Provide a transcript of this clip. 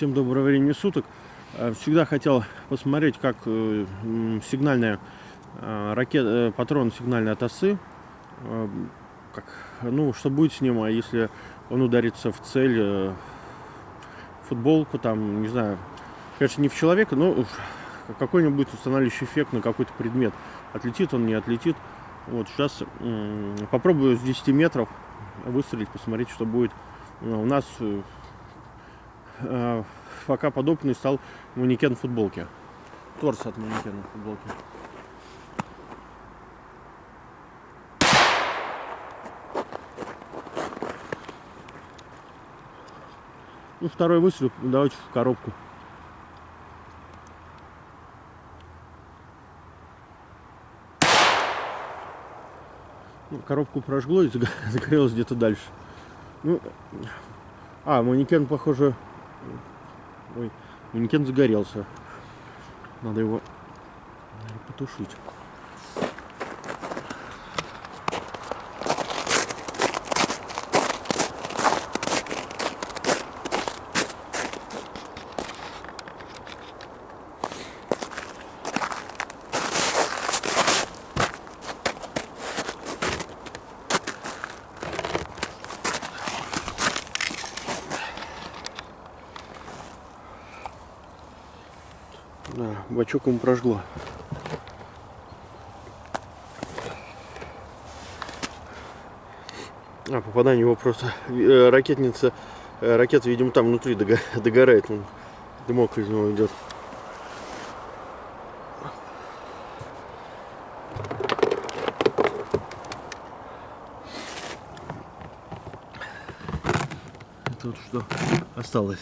Всем доброго времени суток. Э, Всегда хотел посмотреть, как э, сигнальная э, ракета, патрон сигнальной от как, ну, что будет с ним, а если он ударится в цель, футболку, там, не знаю, конечно, не в человека, но какой-нибудь устанавливающий эффект на какой-то предмет. Отлетит он, не отлетит. Вот сейчас попробую с 10 метров выстрелить, посмотреть, что будет. У нас пока подопытный стал манекен футболки. Торс от манекена футболки. Ну, второй выстрел, давайте в коробку. Ну, коробку прожгло и заго- загорелось где-то дальше. Ну, а, манекен, похоже... Ой, манекен загорелся. Надо его потушить. Да, бачок ему прожгло. А, попадание его просто... э, ракетница... э, ракета, видимо, там внутри дого- догорает. Он, дымок из него идет. Это вот что осталось.